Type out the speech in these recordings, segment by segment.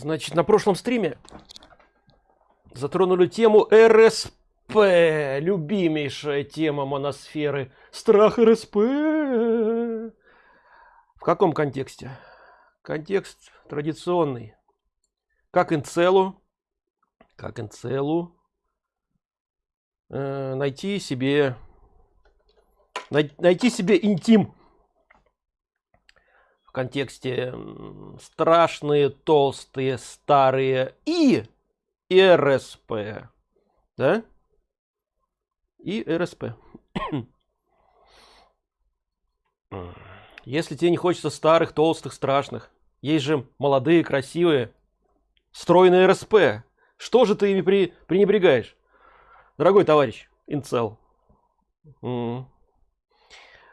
Значит, на прошлом стриме затронули тему РСП. Любимейшая тема моносферы. Страх РСП. В каком контексте? Контекст традиционный. Как инцелу, как инцелу э, найти себе най, найти себе интим в контексте страшные, толстые, старые и РСП. Да? И РСП. Если тебе не хочется старых, толстых, страшных, есть же молодые, красивые, стройные РСП. Что же ты ими при, пренебрегаешь? Дорогой товарищ, инцел.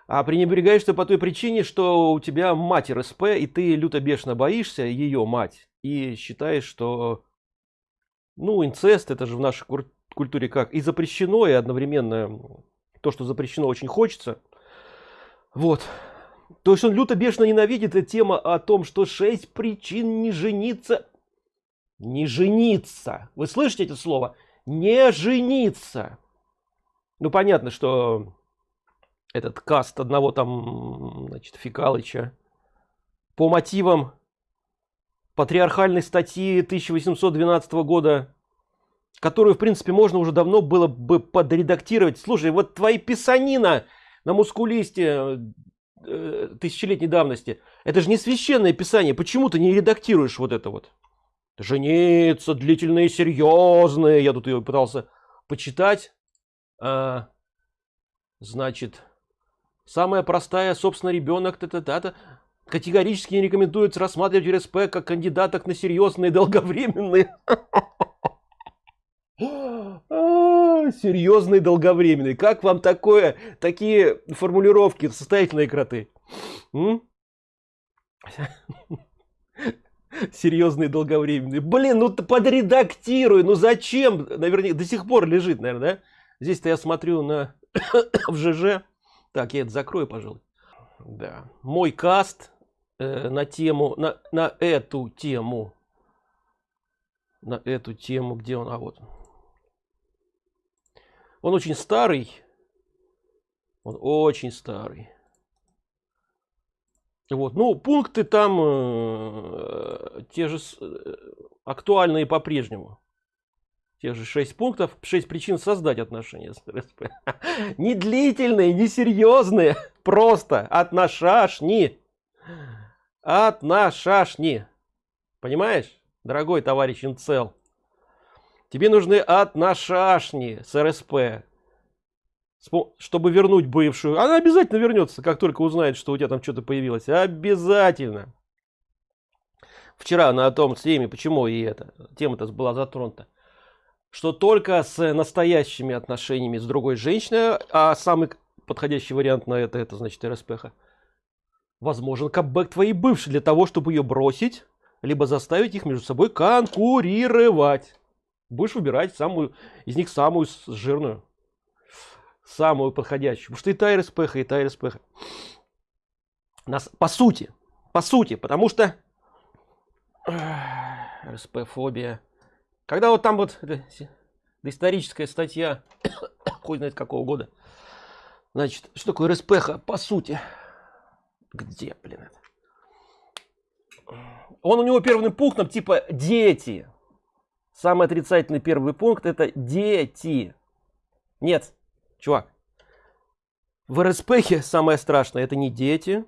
А пренебрегаешь ты по той причине, что у тебя мать РСП, и ты люто бешено боишься ее мать. И считаешь, что ну, инцест, это же в нашей культуре как и запрещено, и одновременно то, что запрещено, очень хочется. Вот. То есть он люто бешено ненавидит эта тема о том, что шесть причин не жениться. Не жениться. Вы слышите это слово? Не жениться. Ну, понятно, что этот каст одного там, значит, Фикалыча по мотивам патриархальной статьи 1812 года, которую, в принципе, можно уже давно было бы подредактировать. Слушай, вот твои писанина на мускулисте э, тысячелетней давности, это же не священное писание. Почему ты не редактируешь вот это вот? Жениться, длительные, серьезные. Я тут ее пытался почитать. А, значит, Самая простая, собственно, ребенок, та -та -та -та, категорически не рекомендуется рассматривать РСП как кандидаток на серьезные долговременные. Серьезные долговременные. Как вам такое, такие формулировки, состоятельные кроты? Серьезные долговременные. Блин, ну подредактируй, ну зачем? Наверное, до сих пор лежит, наверное, да? Здесь-то я смотрю на в ЖЖ. Так, я это закрою, пожалуй. Да. Мой каст э, на тему, на, на эту тему. На эту тему, где он? А вот. Он очень старый. Он очень старый. Вот, ну, пункты там э, те же э, актуальные по-прежнему тех же 6 пунктов, 6 причин создать отношения с РСП. Не длительные, не серьезные, просто отношашни. Отношашни. Понимаешь, дорогой товарищ Инцел? Тебе нужны отношашни с РСП. Чтобы вернуть бывшую. Она обязательно вернется, как только узнает, что у тебя там что-то появилось. Обязательно. Вчера на том стриме, почему и эта тема-то была затронута что только с настоящими отношениями с другой женщиной, а самый подходящий вариант на это, это значит РСПХ, возможен капбэк твоей бывшей для того, чтобы ее бросить, либо заставить их между собой конкурировать. Будешь выбирать самую, из них самую жирную, самую подходящую. Потому что и та РСПХ, и та РСПХ. Нас, по сути, по сути, потому что РСП-фобия когда вот там вот историческая статья, хуй знает какого года, значит, что такое РСПХ по сути? Где, блин, это? Он у него первым пунктом типа дети. Самый отрицательный первый пункт это дети. Нет, чувак. В РСПХе самое страшное это не дети.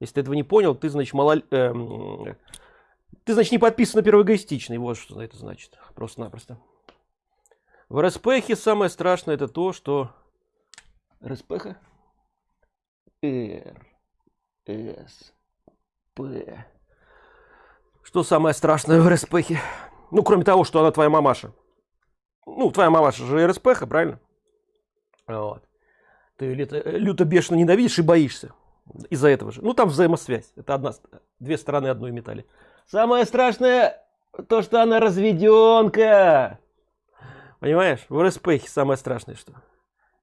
Если ты этого не понял, ты, значит, мало... Эм, ты, значит, не подписан на первоэгоистичный. Вот что это значит. Просто-напросто. В РСПХе самое страшное это то, что... РСПХ? Р. С. П. Что самое страшное в РСПХе? Ну, кроме того, что она твоя мамаша. Ну, твоя мамаша же РСПХ, правильно? Вот. Ты люто, люто бешено ненавидишь и боишься. Из-за этого же. Ну, там взаимосвязь. Это одна, две стороны одной металли. Самое страшное, то, что она разведенка. Понимаешь? В РСПХе самое страшное, что.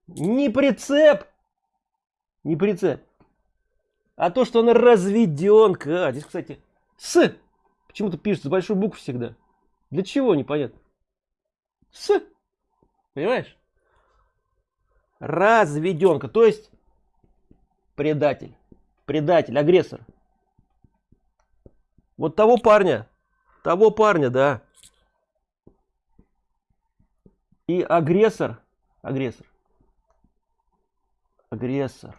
Не прицеп. Не прицеп. А то, что она разведенка. А, здесь, кстати, с почему-то пишется с большой буквы всегда. Для чего, непонятно. С. Понимаешь? Разведенка, то есть предатель, предатель, агрессор. Вот того парня, того парня, да. И агрессор, агрессор, агрессор,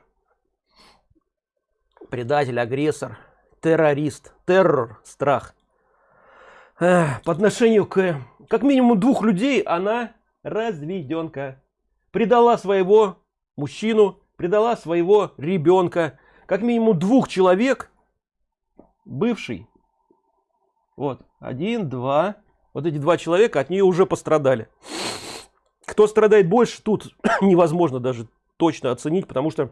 предатель, агрессор, террорист, террор, страх. По отношению к как минимум двух людей она разведенка. Предала своего мужчину, предала своего ребенка. Как минимум двух человек, бывший. Вот, один, два. Вот эти два человека от нее уже пострадали. Кто страдает больше, тут невозможно даже точно оценить, потому что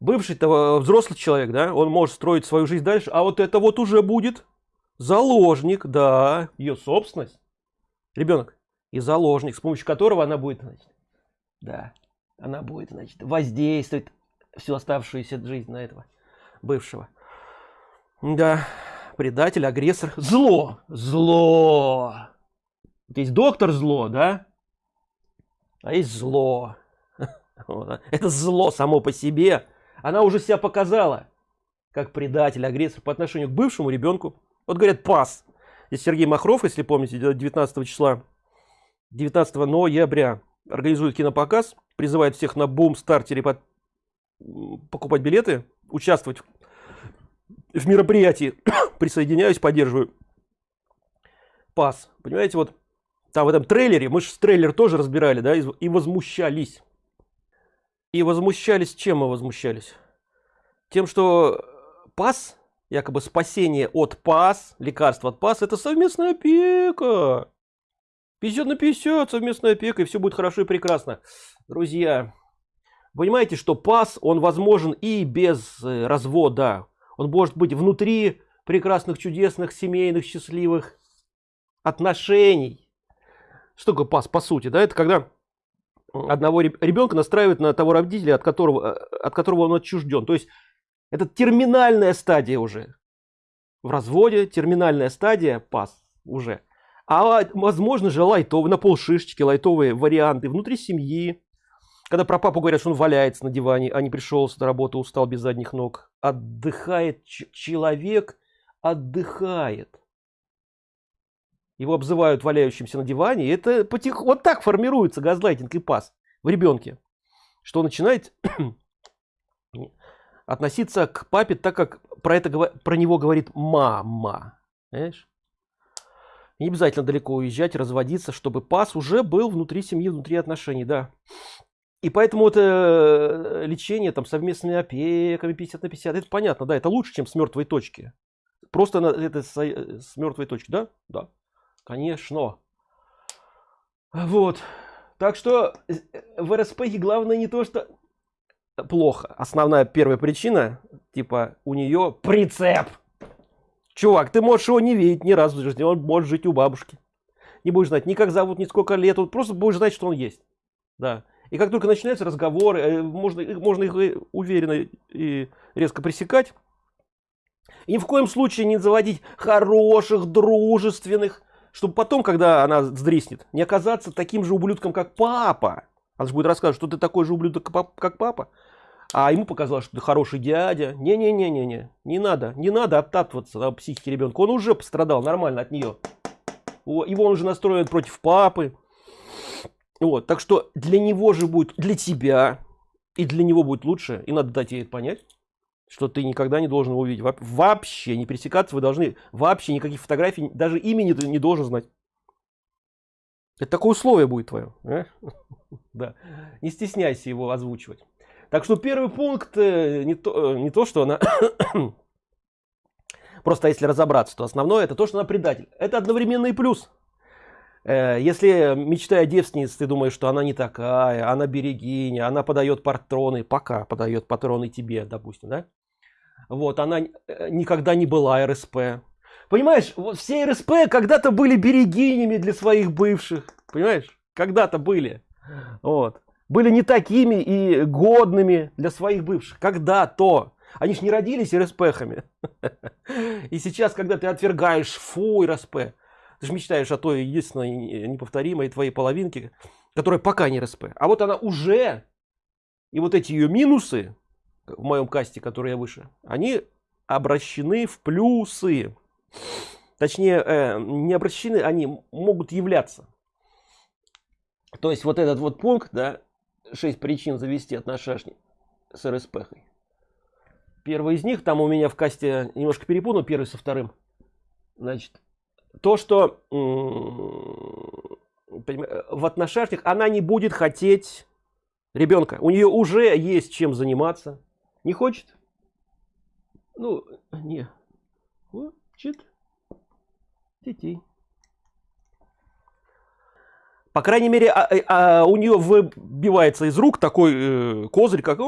бывший -то взрослый человек, да, он может строить свою жизнь дальше, а вот это вот уже будет заложник, да, ее собственность, ребенок и заложник, с помощью которого она будет, значит, да, она будет, значит, воздействовать всю оставшуюся жизнь на этого бывшего. Да, предатель, агрессор, зло, зло. Есть доктор зло, да, а есть зло. Это зло само по себе. Она уже себя показала как предатель, агрессор по отношению к бывшему ребенку. Вот говорят пас. Здесь Сергей Махров, если помните, 19 числа, 19 ноября организует кинопоказ, призывает всех на бум стартере под... покупать билеты, участвовать в мероприятии. Присоединяюсь, поддерживаю. Пас. Понимаете, вот там в этом трейлере, мы же трейлер тоже разбирали, да, и возмущались. И возмущались, чем мы возмущались? Тем, что пас, якобы спасение от пас, лекарство от пас, это совместная опека. 50 на 50 совместная опека, и все будет хорошо и прекрасно. Друзья, понимаете, что пас, он возможен и без э, развода. Он может быть внутри прекрасных, чудесных, семейных, счастливых отношений. Что такое пас по сути? Да, это когда одного ребенка настраивают на того родителя, от которого, э, от которого он отчужден. То есть это терминальная стадия уже. В разводе терминальная стадия пас уже. А возможно же лайтовые, на полшишечки, лайтовые варианты внутри семьи. Когда про папу говорят, что он валяется на диване, а не пришел с работы, устал без задних ног. Отдыхает человек, отдыхает его обзывают валяющимся на диване, и это потих... вот так формируется газлайтинг и пас в ребенке, что он начинает относиться к папе так, как про это про него говорит мама. Понимаешь? Не обязательно далеко уезжать, разводиться, чтобы пас уже был внутри семьи, внутри отношений, да. И поэтому это э, лечение там совместными опеками 50 на 50, это понятно, да, это лучше, чем с мертвой точки. Просто это с, э, с мертвой точки, да? Да. Конечно. Вот. Так что э, в РСП главное не то, что плохо. Основная первая причина, типа, у нее прицеп. Чувак, ты можешь его не видеть ни разу в жизни, он может жить у бабушки. Не будешь знать ни как зовут, ни сколько лет, он просто будешь знать, что он есть. Да. И как только начинаются разговоры, э, можно, можно их э, уверенно и резко пресекать. И ни в коем случае не заводить хороших, дружественных, чтобы потом, когда она сдриснет, не оказаться таким же ублюдком, как папа. Она же будет рассказывать, что ты такой же ублюдок, как папа. А ему показалось, что ты хороший дядя. Не-не-не-не-не. Не надо. Не надо оттаптываться на психике ребенка. Он уже пострадал нормально от нее. Его он уже настроен против папы. Вот. Так что для него же будет, для тебя и для него будет лучше. И надо дать ей понять что ты никогда не должен увидеть. Вообще не пересекаться вы должны. Вообще никаких фотографий, даже имени ты не должен знать. Это такое условие будет твое. А? Да. Не стесняйся его озвучивать. Так что первый пункт э, не то, э, не то что она... Просто если разобраться, то основное это то, что она предатель. Это одновременно и плюс. Э, если мечтая о девственнице, ты думаешь, что она не такая, она берегиня, она подает патроны, пока подает патроны тебе, допустим, да? Вот, она э, никогда не была РСП. Понимаешь, вот все РСП когда-то были берегинями для своих бывших. Понимаешь? Когда-то были. Вот. Были не такими и годными для своих бывших. Когда-то. Они ж не родились РСПхами. И сейчас, когда ты отвергаешь фу РСП, ты же мечтаешь о той единственной неповторимой твоей половинке, которая пока не РСП. А вот она уже, и вот эти ее минусы, в моем касте, который я выше, они обращены в плюсы. Точнее, э, не обращены, они могут являться. То есть вот этот вот пункт, да, 6 причин завести отношения с РСП. Первый из них, там у меня в касте немножко перепутал, первый со вторым. Значит, то, что в отношениях она не будет хотеть ребенка. У нее уже есть чем заниматься. Не хочет? Ну, не. Хочет детей. По крайней мере, а, а, а у нее выбивается из рук такой э, козырь, как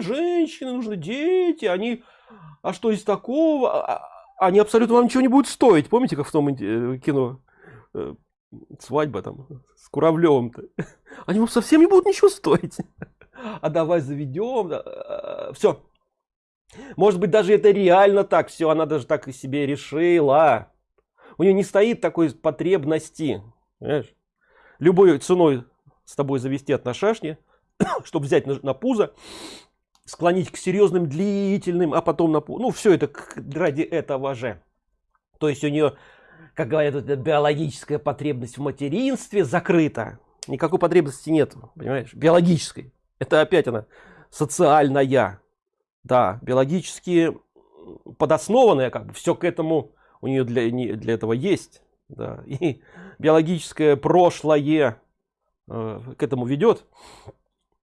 женщины, нужны дети, они, а что из такого? Они абсолютно вам ничего не будут стоить. Помните, как в том э, кино? Э, свадьба там с Куравлевым-то. Они вам совсем не будут ничего стоить. А давай заведем. Э, все. Может быть, даже это реально так. Все, она даже так и себе решила. У нее не стоит такой потребности. Понимаешь? Любой ценой с тобой завести отношения, чтобы взять на, на пузо, склонить к серьезным, длительным, а потом на Ну, все это ради этого же. То есть у нее как говорят, эта биологическая потребность в материнстве закрыта. Никакой потребности нет, понимаешь, биологической. Это опять она социальная. Да, биологически подоснованная, как бы, все к этому у нее для, для этого есть. Да, и биологическое прошлое э, к этому ведет.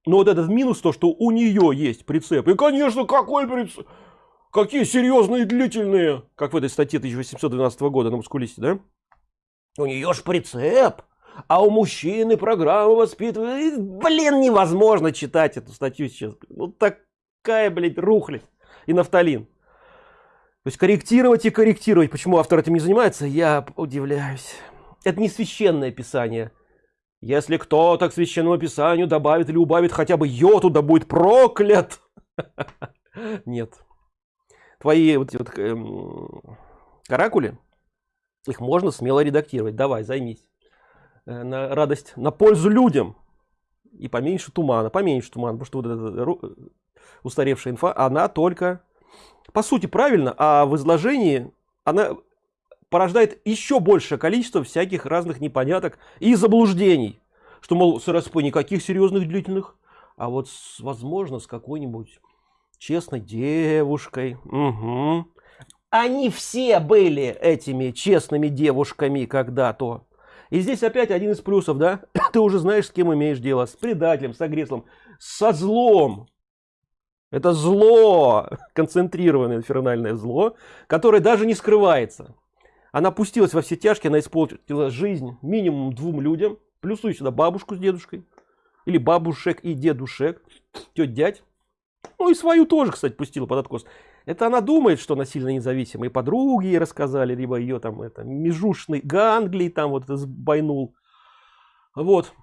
Но вот этот минус, то, что у нее есть прицеп. И, конечно, какой прицеп? Какие серьезные длительные, как в этой статье 1812 года на мускулисте, да? У нее ж прицеп, а у мужчины программа воспитывает. Блин, невозможно читать эту статью сейчас. Ну такая, блядь, рухлядь и нафталин. То есть корректировать и корректировать. Почему автор этим не занимается, я удивляюсь. Это не священное писание. Если кто-то к священному писанию добавит или убавит хотя бы йоту, да будет проклят. Нет твои вот, вот эм, каракули, их можно смело редактировать. Давай, займись. Э, на радость, на пользу людям. И поменьше тумана, поменьше тумана, потому что вот эта устаревшая инфа, она только, по сути, правильно, а в изложении она порождает еще большее количество всяких разных непоняток и заблуждений. Что, мол, с РСП никаких серьезных длительных, а вот, возможно, с какой-нибудь честной девушкой. Угу. Они все были этими честными девушками когда-то. И здесь опять один из плюсов, да? Ты уже знаешь, с кем имеешь дело. С предателем, с агрессором, со злом. Это зло, концентрированное инфернальное зло, которое даже не скрывается. Она пустилась во все тяжкие, она испортила жизнь минимум двум людям. Плюсуй сюда бабушку с дедушкой. Или бабушек и дедушек. Тетя дядь. Ну и свою тоже, кстати, пустила под откос. Это она думает, что она сильно независимая. Подруги рассказали, либо ее там это межушный ганглий там вот сбойнул. Вот.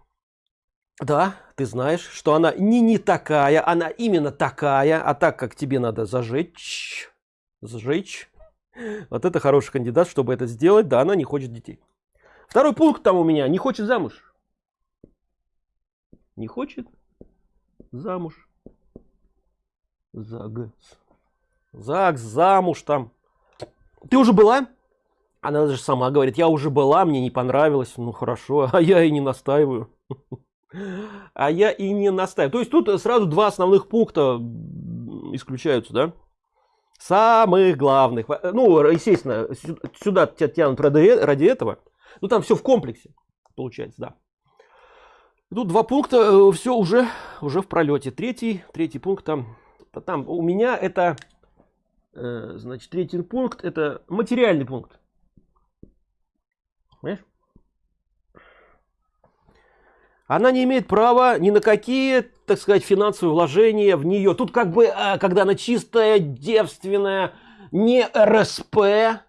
Да, ты знаешь, что она не не такая, она именно такая, а так как тебе надо зажечь, зажечь. Вот это хороший кандидат, чтобы это сделать. Да, она не хочет детей. Второй пункт там у меня, не хочет замуж. Не хочет замуж. ЗАГС. ЗАГС, замуж там. Ты уже была? Она даже сама говорит, я уже была, мне не понравилось. Ну хорошо, а я и не настаиваю. А я и не настаиваю. То есть тут сразу два основных пункта исключаются, да? Самых главных. Ну, естественно, сюда тебя тянут ради, этого. Ну, там все в комплексе, получается, да. Тут два пункта, э, все уже, уже в пролете. Третий, третий пункт там там у меня это, э, значит, третий пункт, это материальный пункт. Понимаешь? Она не имеет права ни на какие, так сказать, финансовые вложения в нее. Тут как бы, э, когда она чистая, девственная, не РСП,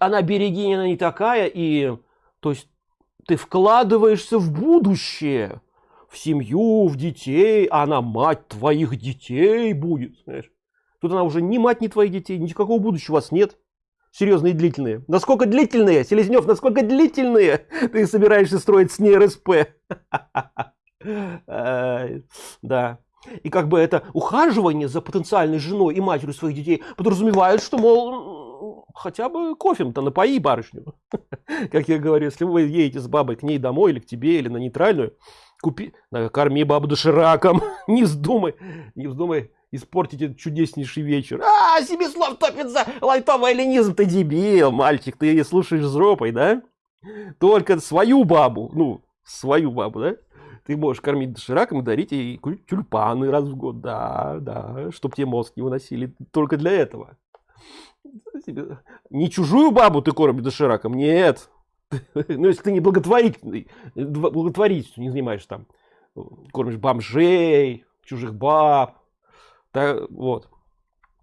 она берегиня не такая, и, то есть, ты вкладываешься в будущее в семью, в детей, а она мать твоих детей будет. Знаешь? тут она уже ни мать, ни твоих детей, никакого будущего у вас нет. Серьезные и длительные. Насколько длительные, Селезнев, насколько длительные ты собираешься строить с ней РСП? Да. И как бы это ухаживание за потенциальной женой и матерью своих детей подразумевает, что, мол, хотя бы кофем-то напои барышню. Как я говорю, если вы едете с бабой к ней домой или к тебе, или на нейтральную, купи, корми бабу дошираком, не вздумай, не вздумай испортить этот чудеснейший вечер. А, себе слов топит за лайтовый ленизм, ты дебил, мальчик, ты слушаешь жопой, да? Только свою бабу, ну, свою бабу, да? Ты можешь кормить дошираком дарить ей тюльпаны раз в год, да, да, чтоб тебе мозг не выносили, только для этого. Не чужую бабу ты кормишь дошираком, нет. Ну, если ты не благотворительный, благотворительностью не занимаешься там, кормишь бомжей, чужих баб, так, вот,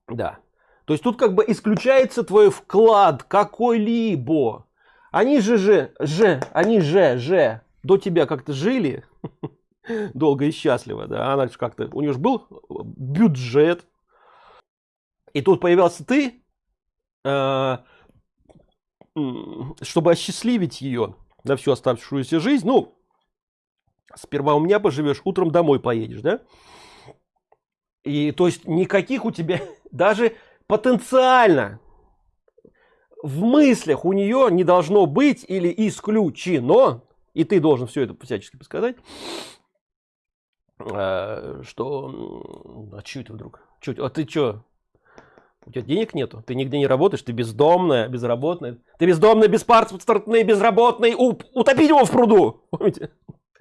да. То есть тут как бы исключается твой вклад какой-либо. Они же же, же, они же, же до тебя как-то жили долго и счастливо, да, она же как-то, у нее же был бюджет, и тут появился ты, э, чтобы осчастливить ее на всю оставшуюся жизнь, ну, сперва у меня поживешь, утром домой поедешь, да, и то есть никаких у тебя даже потенциально в мыслях у нее не должно быть или исключено, и ты должен все это всячески подсказать, э, что... А это вдруг? Чуть, а ты что? У тебя денег нету? Ты нигде не работаешь? Ты бездомная, безработная? Ты бездомная, беспаспортная, безработный? Утопить его в пруду! Помните?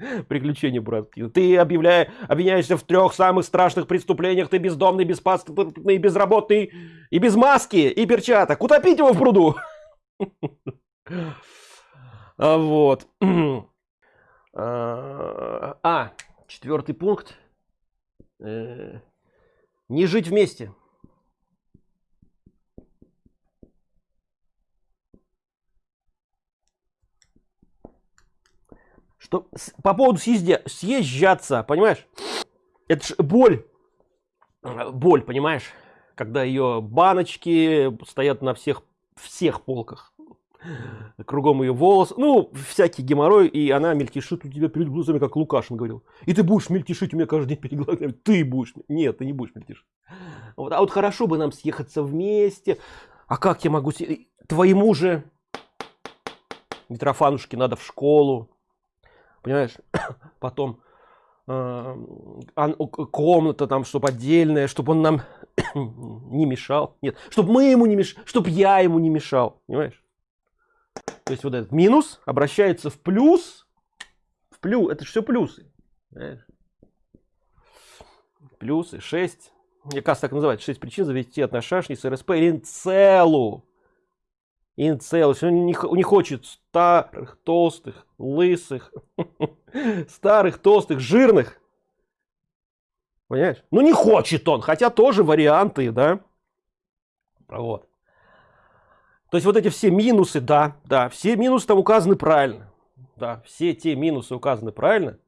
Приключения братки. Ты объявляешь, обвиняешься в трех самых страшных преступлениях. Ты бездомный, беспаспортный, безработный и без маски и перчаток. Утопить его в пруду. А, вот. А, а, четвертый пункт. Э, не жить вместе. Что по поводу съезде, съезжаться, понимаешь? Это ж боль. Боль, понимаешь? Когда ее баночки стоят на всех, всех полках. Кругом ее волос, ну, всякий геморрой, и она мельтешит у тебя перед глазами, как Лукашин говорил. И ты будешь мельтешить у меня каждый день перед глазами. Ты будешь. Нет, ты не будешь мельтешить. Вот. А вот хорошо бы нам съехаться вместе. А как я могу... Твоему же Митрофанушке надо в школу понимаешь? Потом э, комната там чтобы отдельная чтобы он нам не мешал. Нет чтобы мы ему не мешали чтобы я ему не мешал понимаешь? То есть вот этот минус обращается в плюс в плюс это все плюсы понимаешь? плюсы 6 мне кажется так называть 6 причин завести отношения с РСП или целую Инцел, он не, не хочет старых, толстых, лысых, старых, толстых, жирных. Понимаешь? Ну не хочет он, хотя тоже варианты, да? Вот. То есть вот эти все минусы, да, да, все минусы там указаны правильно. Да, все те минусы указаны правильно.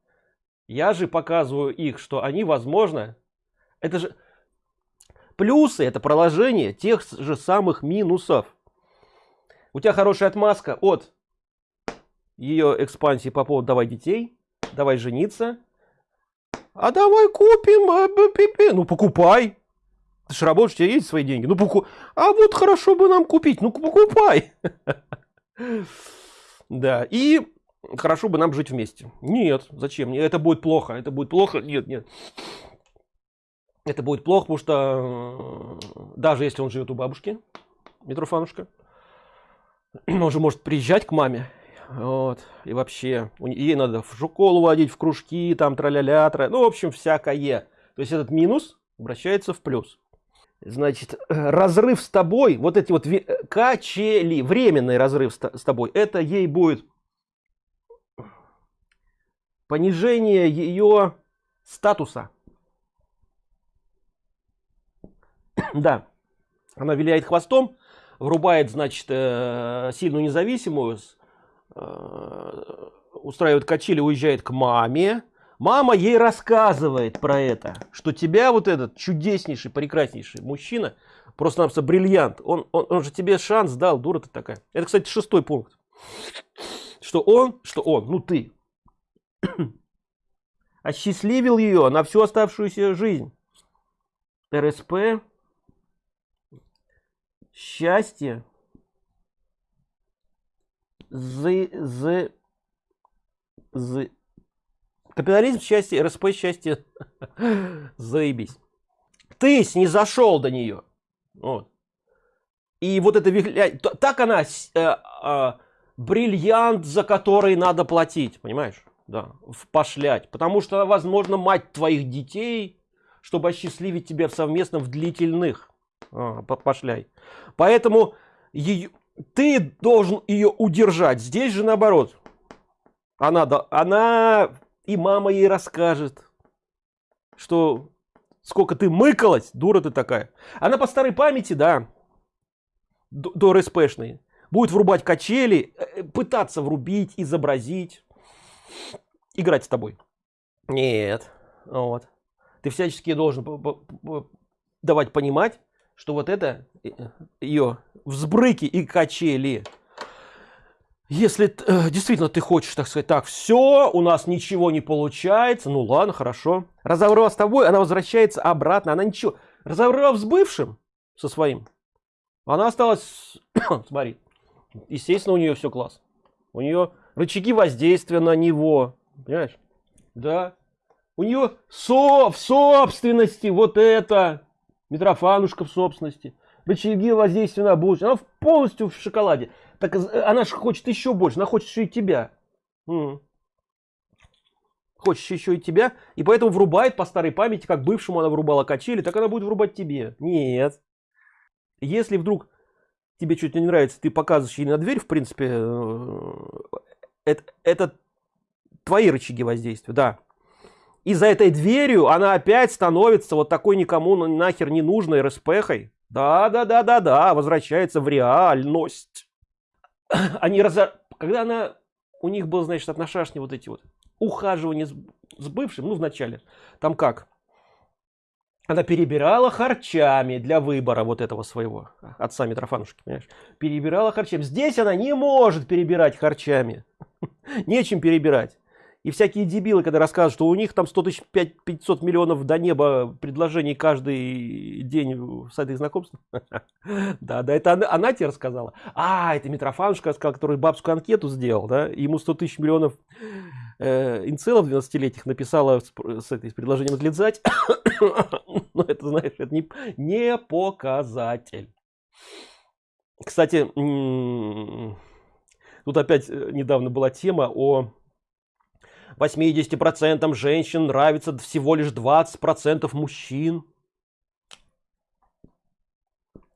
Я же показываю их, что они возможно. Это же плюсы, это проложение тех же самых минусов у тебя хорошая отмазка от ее экспансии по поводу давай детей, давай жениться. А давай купим, а, ну покупай. Ты же работаешь, у тебя есть свои деньги. Ну покупай. А вот хорошо бы нам купить, ну покупай. Да, и хорошо бы нам жить вместе. Нет, зачем? мне Это будет плохо, это будет плохо. Нет, нет. Это будет плохо, потому что э, даже если он живет у бабушки, Митрофанушка, он же может приезжать к маме. Вот. И вообще ей надо в школу водить в кружки там траля-ля тра... ну в общем всякое. То есть этот минус обращается в плюс. Значит разрыв с тобой вот эти вот качели временный разрыв с тобой это ей будет понижение ее статуса. Да. Она виляет хвостом врубает, значит, э, сильную независимую, э, устраивает качели, уезжает к маме. Мама ей рассказывает про это, что тебя вот этот чудеснейший, прекраснейший мужчина, просто-напросто бриллиант, он, он, он же тебе шанс дал, дура ты такая. Это, кстати, шестой пункт. Что он, что он, ну ты, осчастливил ее на всю оставшуюся жизнь. РСП, счастье, з, з, з, капитализм счастье, РСП счастье, заебись. Ты снизошел до нее. Вот. И вот это вихля... так она э, э, бриллиант, за который надо платить, понимаешь? Да, пошлять. Потому что, возможно, мать твоих детей, чтобы осчастливить тебя совместно в длительных. А, пошляй. Поэтому ее, ты должен ее удержать. Здесь же наоборот. Она, она и мама ей расскажет, что сколько ты мыкалась, дура ты такая. Она по старой памяти, да, до, до будет врубать качели, э, э, пытаться врубить, изобразить, играть с тобой. Нет, вот. Ты всячески должен давать понимать, что вот это э, ее взбрыки и качели. Если э, действительно ты хочешь так сказать так все у нас ничего не получается ну ладно хорошо. Разобрав с тобой она возвращается обратно она ничего. Разобрав с бывшим со своим она осталась смотри естественно у нее все класс. У нее рычаги воздействия на него понимаешь? Да. У нее со в собственности вот это Митрофанушка в собственности, рычаги воздействия на будущее. Она полностью в шоколаде. Так э, она же хочет еще больше, она хочет еще и тебя. М -м. Хочет еще и тебя, и поэтому врубает по старой памяти, как бывшему она врубала качели, так она будет врубать тебе. Нет. Если вдруг тебе что-то не нравится, ты показываешь ей на дверь, в принципе, э, это, это твои рычаги воздействия, да и за этой дверью она опять становится вот такой никому нахер не нужной РСПхой. Да, да, да, да, да, возвращается в реальность. Они раз... Когда она... У них был, значит, отношашни вот эти вот ухаживания с, с бывшим, ну, вначале. Там как? Она перебирала харчами для выбора вот этого своего отца Митрофанушки, понимаешь? Перебирала харчами. Здесь она не может перебирать харчами. Нечем перебирать. И всякие дебилы, когда рассказывают, что у них там 100 тысяч 500 миллионов до неба предложений каждый день с этой знакомств. Да, да, это она тебе рассказала. А, это Митрофанушка, который бабскую анкету сделал, да, ему 100 тысяч миллионов э, инцелов 12-летних написала с, с предложением отлезать. Но это, знаешь, это не, не показатель. Кстати, тут опять э, недавно была тема о 80% женщин нравится всего лишь 20% мужчин.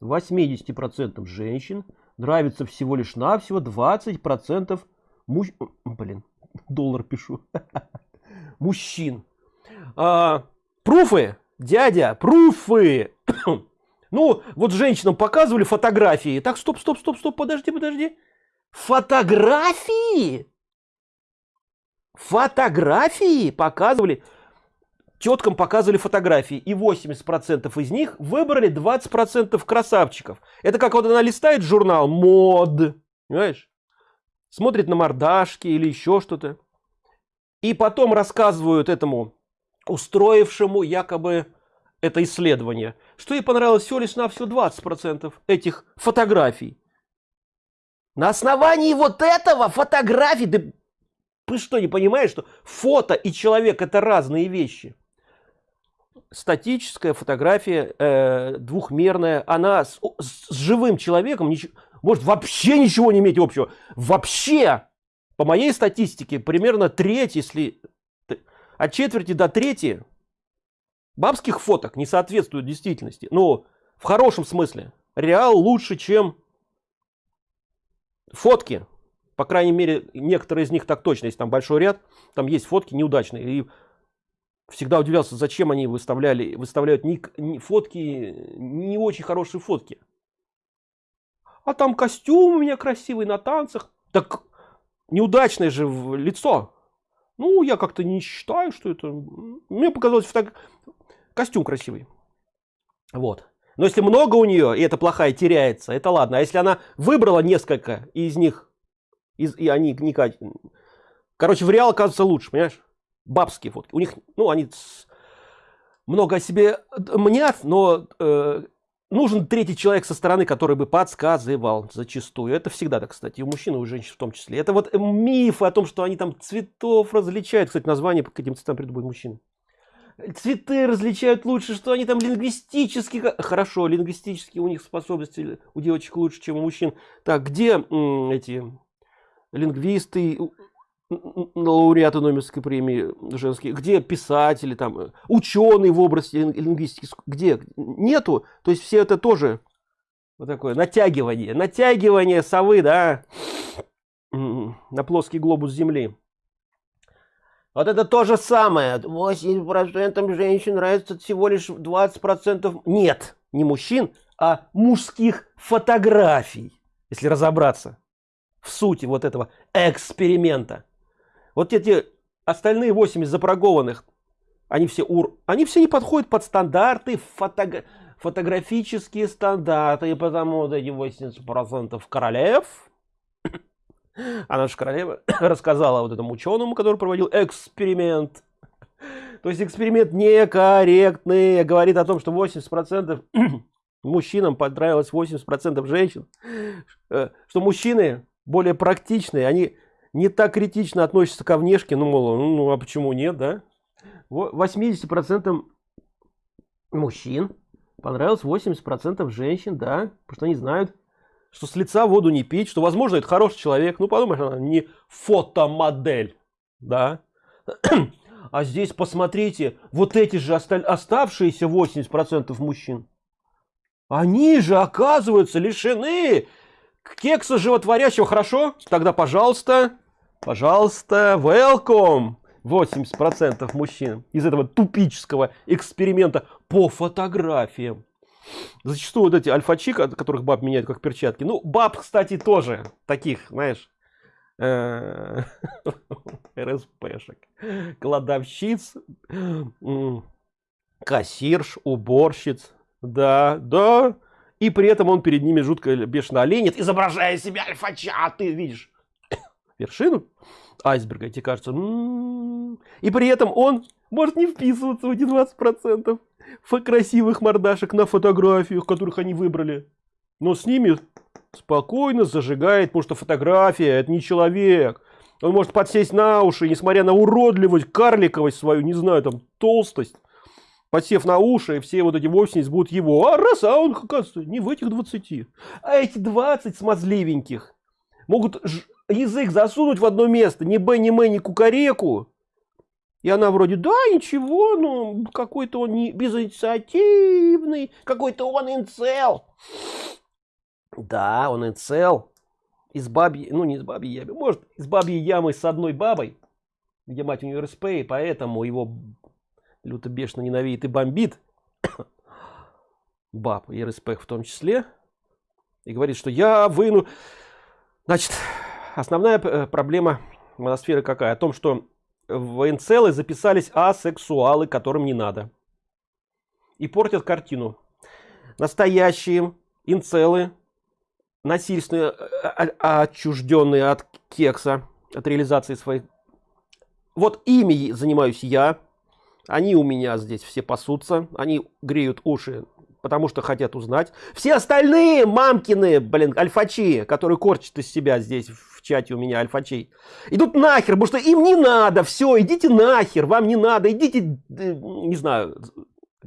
80% женщин нравится всего лишь навсего 20% муж... Блин, доллар пишу. Мужчин. А, пруфы, дядя, пруфы. ну, вот женщинам показывали фотографии. Так, стоп, стоп, стоп, стоп, подожди, подожди. Фотографии? Фотографии показывали теткам показывали фотографии и 80% из них выбрали 20% красавчиков. Это как вот она листает журнал мод понимаешь? Смотрит на мордашки или еще что-то. И потом рассказывают этому устроившему якобы это исследование что ей понравилось всего лишь на все 20% этих фотографий. На основании вот этого фотографий ты вы что, не понимаете, что фото и человек это разные вещи? Статическая фотография, э, двухмерная, она с, с живым человеком ничего, может вообще ничего не иметь общего. Вообще, по моей статистике, примерно треть, если от четверти до трети бабских фоток не соответствуют действительности. Ну, в хорошем смысле. Реал лучше, чем фотки по крайней мере, некоторые из них так точно, есть там большой ряд, там есть фотки неудачные. И всегда удивлялся, зачем они выставляли, выставляют не, фотки, не очень хорошие фотки. А там костюм у меня красивый на танцах. Так неудачное же лицо. Ну, я как-то не считаю, что это... Мне показалось, так костюм красивый. Вот. Но если много у нее, и это плохая теряется, это ладно. А если она выбрала несколько, из них, из, и они не. Короче, в реал оказывается лучше, понимаешь? Бабские фотки. У них, ну, они много о себе мнят, но э, нужен третий человек со стороны, который бы подсказывал зачастую. Это всегда так, кстати, и у мужчин, и у женщин в том числе. Это вот мифы о том, что они там цветов различают. Кстати, название по каким цветам придумают мужчины. Цветы различают лучше, что они там лингвистически... Хорошо, лингвистически у них способности у девочек лучше, чем у мужчин. Так, где эти лингвисты, лауреаты Нобелевской премии женские, где писатели, там, ученые в области лингвистики, где? Нету. То есть все это тоже вот такое натягивание, натягивание совы, да, на плоский глобус Земли. Вот это то же самое. 80% женщин нравится всего лишь 20%. Нет, не мужчин, а мужских фотографий, если разобраться в сути вот этого эксперимента. Вот эти остальные 80 запрогованных, они все ур, они все не подходят под стандарты фото... фотографические стандарты, и потому вот эти 80% королев, а наша королева рассказала вот этому ученому, который проводил эксперимент. То есть эксперимент некорректный, говорит о том, что 80% мужчинам понравилось 80% женщин, э, что мужчины более практичные, они не так критично относятся ко внешке, ну, мол, ну, ну а почему нет, да? 80% мужчин понравилось 80% женщин, да, потому что они знают, что с лица воду не пить, что, возможно, это хороший человек, ну, подумаешь, она не фотомодель, да. А здесь посмотрите, вот эти же оставшиеся 80% мужчин, они же, оказываются, лишены кекса животворящего, хорошо? Тогда, пожалуйста, Пожалуйста, welcome! 80% мужчин из этого тупического эксперимента по фотографиям. Зачастую вот эти альфачи, которых баб меняют как перчатки. Ну, баб, кстати, тоже таких, знаешь, э, РСПшек. Кладовщиц, кассирш, уборщиц. Да, да. И при этом он перед ними жутко бешено оленит, изображая себя альфача. Ты видишь, вершину айсберга, тебе кажется, м -м -м. и при этом он может не вписываться в эти 20% красивых мордашек на фотографиях, которых они выбрали. Но с ними спокойно зажигает, потому что фотография это не человек. Он может подсесть на уши, несмотря на уродливость, карликовость свою, не знаю, там, толстость. Подсев на уши, все вот эти 80 будут его. А раз, а он, оказывается, не в этих 20. А эти 20 смазливеньких могут язык засунуть в одно место, ни Б, ни М, ни Кукареку. И она вроде, да, ничего, ну, какой-то он не безинициативный, какой-то он инцел. Да, он инцел. Из бабьей, ну не из бабьей ямы, может, из бабьей ямы с одной бабой, где мать у нее РСП, и поэтому его люто бешено ненавидит и бомбит. Баб и РСП в том числе. И говорит, что я выну... Значит, основная э, проблема моносферы какая? О том, что в инцелы записались асексуалы, которым не надо. И портят картину. Настоящие инцелы, насильственные, э, отчужденные от кекса, от реализации своих. Вот ими занимаюсь я. Они у меня здесь все пасутся. Они греют уши потому что хотят узнать. Все остальные мамкины, блин, альфачи, которые корчат из себя здесь в чате у меня альфачей, идут нахер, потому что им не надо, все, идите нахер, вам не надо, идите, э, не знаю,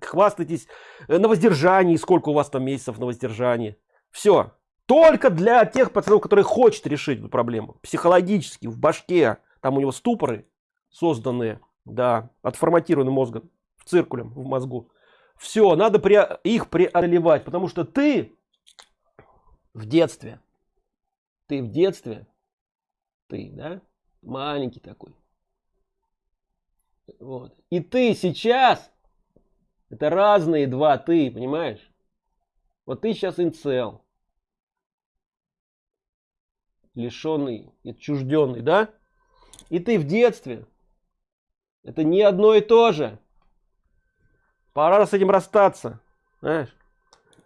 хвастайтесь на воздержании, сколько у вас там месяцев на воздержании. Все. Только для тех пацанов, которые хотят решить эту проблему. Психологически, в башке. Там у него ступоры созданные, да, отформатированным мозгом, в циркулем в мозгу. Все, надо пре их преодолевать, потому что ты в детстве, ты в детстве, ты, да, маленький такой. Вот. И ты сейчас, это разные два ты, понимаешь? Вот ты сейчас инцел. Лишенный, отчужденный, да? И ты в детстве Это не одно и то же. Пора с этим расстаться. Знаешь?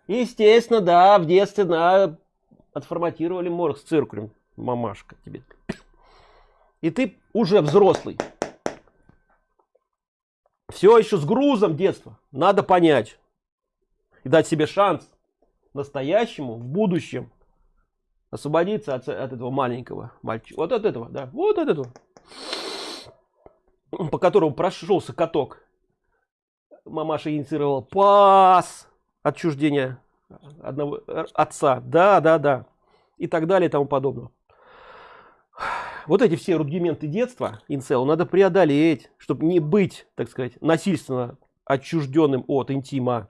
Естественно, да, в детстве, да, отформатировали мозг с циркулем. Мамашка тебе. И ты уже взрослый. Все еще с грузом детства. Надо понять. И дать себе шанс настоящему в будущем освободиться от, от этого маленького мальчика. Вот от этого, да. Вот от этого. По которому прошелся каток. Мамаша инициировала пас отчуждения одного э, отца. Да, да, да. И так далее и тому подобное. Вот эти все рудименты детства, инцелу, надо преодолеть, чтобы не быть, так сказать, насильственно отчужденным от интима.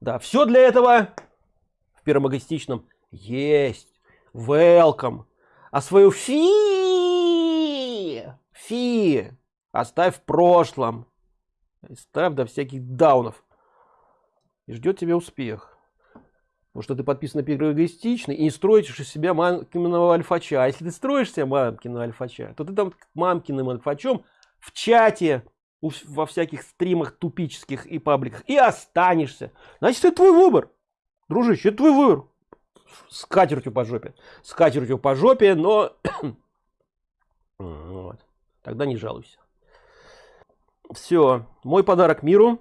Да, все для этого в первом эгоистичном есть. Welcome. А свою фи, фи оставь в прошлом. Ставь до всяких даунов. И ждет тебя успех. Потому что ты подписан на первый эгоистичный и не строишь из себя мамкиного альфача. А если ты строишь себя мамкиного альфача, то ты там мамкиным альфачом в чате, во всяких стримах тупических и пабликах и останешься. Значит, это твой выбор. Дружище, это твой выбор. С катертью по жопе. С катертью по жопе, но... вот. Тогда не жалуйся. Все. Мой подарок миру.